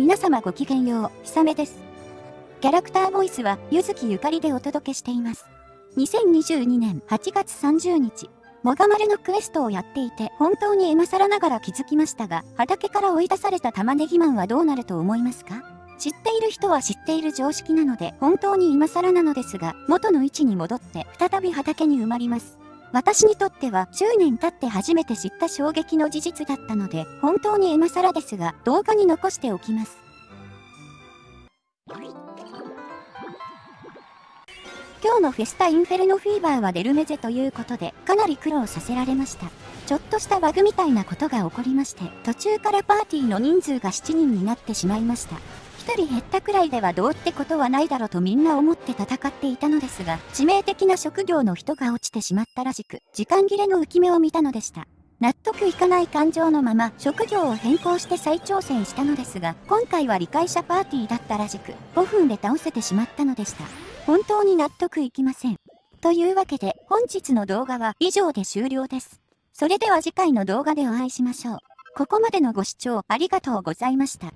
皆様ごきげんよう、ひさめです。キャラクターボイスは、ゆずきゆかりでお届けしています。2022年8月30日、もがまるのクエストをやっていて、本当に今更ながら気づきましたが、畑から追い出された玉ねぎマンはどうなると思いますか？知っている人は知っている常識なので、本当に今更なのですが、元の位置に戻って、再び畑に埋まります。私にとっては10年経って初めて知った衝撃の事実だったので、本当に今更ですが、動画に残しておきます。今日のフェスタインフェルノフィーバーはデルメゼということで、かなり苦労させられました。ちょっとしたバグみたいなことが起こりまして、途中からパーティーの人数が7人になってしまいました。1人減ったくらいではどうってことはないだろうとみんな思って戦っていたのですが、致命的な職業の人が落ちてしまったらしく、時間切れの浮き目を見たのでした。納得いかない感情のまま職業を変更して再挑戦したのですが、今回は理解者パーティーだったらしく、5分で倒せてしまったのでした。本当に納得いきません。というわけで、本日の動画は以上で終了です。それでは次回の動画でお会いしましょう。ここまでのご視聴ありがとうございました。